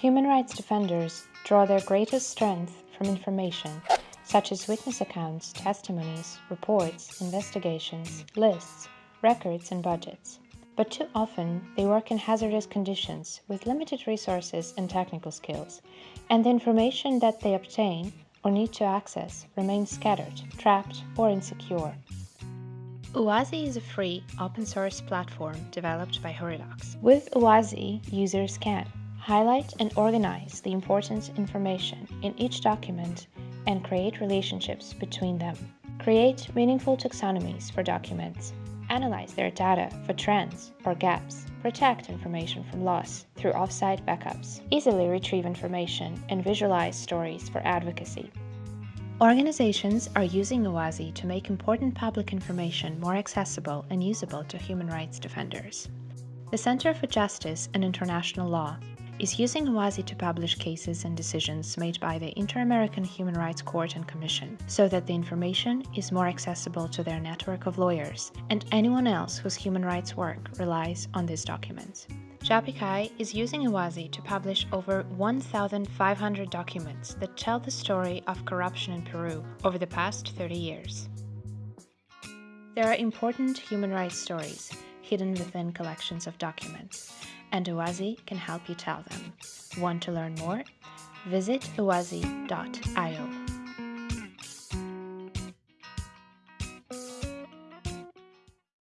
Human rights defenders draw their greatest strength from information such as witness accounts, testimonies, reports, investigations, lists, records, and budgets. But too often, they work in hazardous conditions with limited resources and technical skills, and the information that they obtain or need to access remains scattered, trapped, or insecure. Uwazi is a free, open source platform developed by HURIDOCS. With Uwazi, users can highlight and organize the important information in each document and create relationships between them. Create meaningful taxonomies for documents. Analyze their data for trends or gaps. Protect information from loss through offsite backups. Easily retrieve information and visualize stories for advocacy. Organizations are using Uwazi to make important public information more accessible and usable to human rights defenders. The Center for Justice and International Law is using Uwazi to publish cases and decisions made by the Inter-American Human Rights Court and Commission so that the information is more accessible to their network of lawyers and anyone else whose human rights work relies on these documents. JAPICAI is using Uwazi to publish over 1,500 documents that tell the story of corruption in Peru over the past 30 years. There are important human rights stories hidden within collections of documents, and Uwazi can help you tell them. Want to learn more? Visit uwazi.io.